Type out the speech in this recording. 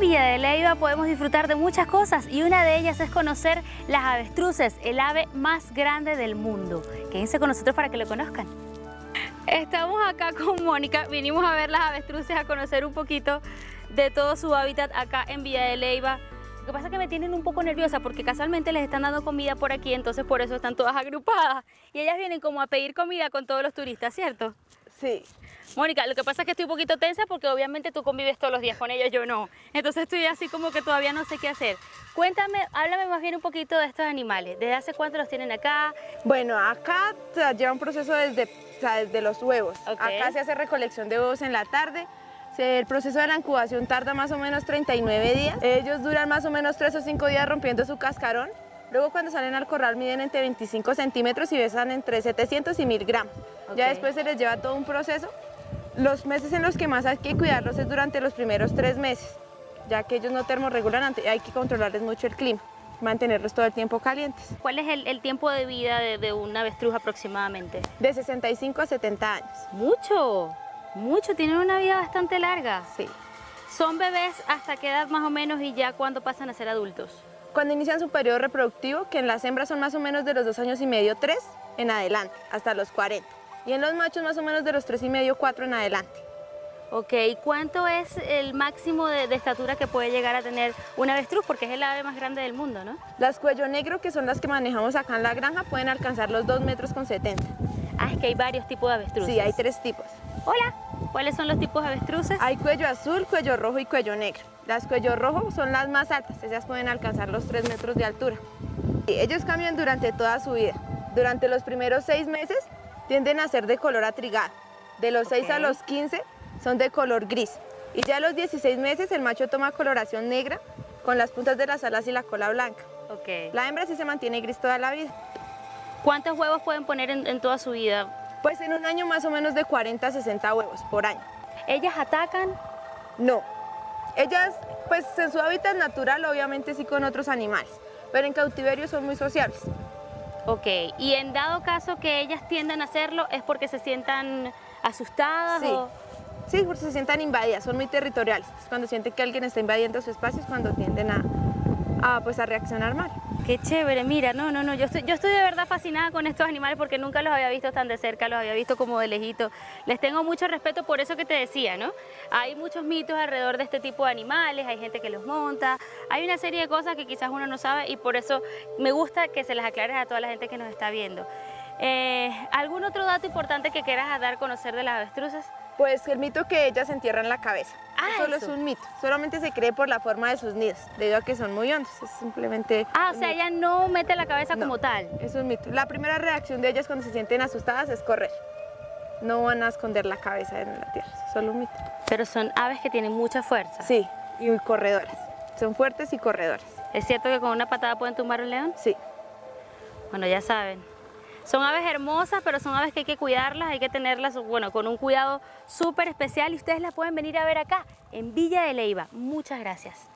de Leiva podemos disfrutar de muchas cosas y una de ellas es conocer las avestruces, el ave más grande del mundo. Quédense con nosotros para que lo conozcan. Estamos acá con Mónica, vinimos a ver las avestruces, a conocer un poquito de todo su hábitat acá en Villa de Leiva. Lo que pasa es que me tienen un poco nerviosa porque casualmente les están dando comida por aquí, entonces por eso están todas agrupadas. Y ellas vienen como a pedir comida con todos los turistas, ¿cierto? Sí. Mónica, lo que pasa es que estoy un poquito tensa porque obviamente tú convives todos los días con ellos, yo no. Entonces estoy así como que todavía no sé qué hacer. Cuéntame, háblame más bien un poquito de estos animales. ¿Desde hace cuánto los tienen acá? Bueno, acá lleva un proceso desde, desde los huevos. Acá se hace recolección de huevos en la tarde. El proceso de la incubación tarda más o menos 39 días. Ellos duran más o menos 3 o 5 días rompiendo su cascarón. Luego cuando salen al corral miden entre 25 centímetros y pesan entre 700 y 1000 gramos. Ya después se les lleva todo un proceso los meses en los que más hay que cuidarlos es durante los primeros tres meses, ya que ellos no termorregulan, hay que controlarles mucho el clima, mantenerlos todo el tiempo calientes. ¿Cuál es el, tiempo de vida de, de, una avestruz aproximadamente? De 65 a 70 años. ¡Mucho! Mucho, tienen una vida bastante larga. Sí. ¿Son bebés hasta qué edad más o menos y ya cuándo pasan a ser adultos? Cuando inician su periodo reproductivo, que en las hembras son más o menos de los dos años y medio, tres, en adelante, hasta los 40 y en los machos más o menos de los tres y medio, 4 en adelante. Ok, ¿cuánto es el máximo de, estatura que puede llegar a tener un avestruz? Porque es el ave más grande del mundo, ¿no? Las cuello negro, que son las que manejamos acá en la granja, pueden alcanzar los 2 metros con 70. Ah, es que hay varios tipos de avestruces. Sí, hay tres tipos. Hola, ¿cuáles son los tipos de avestruces? Hay cuello azul, cuello rojo y cuello negro. Las cuello rojo son las más altas, ellas pueden alcanzar los 3 metros de altura. Ellos cambian durante toda su vida. Durante los primeros 6 meses tienden a ser de color atrigado. De los 6 a los 15 son de color gris. Y ya a los 16 meses el macho toma coloración negra con las puntas de las alas y la cola blanca. Okay. La hembra sí se mantiene gris toda la vida. ¿Cuántos huevos pueden poner en, toda su vida? Pues en un año más o menos de 40 a 60 huevos por año. ¿Ellas atacan? No. Ellas, pues en su hábitat natural obviamente sí con otros animales, pero en cautiverio son muy sociables. Ok, y en dado caso que ellas tiendan a hacerlo, ¿es porque se sientan asustadas? Sí. Sí, porque se sientan invadidas, son muy territoriales. Cuando sienten que alguien está invadiendo su espacio es cuando tienden a, a, pues, a reaccionar mal. Qué chévere, mira, no, no, no, yo estoy, yo estoy de verdad fascinada con estos animales porque nunca los había visto tan de cerca, los había visto como de lejito. Les tengo mucho respeto por eso que te decía, ¿no? Hay muchos mitos alrededor de este tipo de animales, hay gente que los monta, hay una serie de cosas que quizás uno no sabe y por eso me gusta que se las aclares a toda la gente que nos está viendo. Eh, ¿Algún otro dato importante que quieras dar a conocer de las avestruces? Pues el mito que ellas entierran la cabeza. Ah, solo es un mito. Solamente se cree por la forma de sus nidos, debido a que son muy hondos. Es simplemente. Ah, o sea, ella no mete la cabeza como tal. Es un mito. La primera reacción de ellas cuando se sienten asustadas es correr. No van a esconder la cabeza en la tierra, es solo un mito. Pero son aves que tienen mucha fuerza. Sí, y corredoras. Son fuertes y corredoras. ¿Es cierto que con una patada pueden tumbar un león? Sí. Bueno, ya saben. Son aves hermosas, pero son aves que hay que cuidarlas, hay que tenerlas bueno, con un cuidado súper especial y ustedes las pueden venir a ver acá, en Villa de Leiva. Muchas gracias.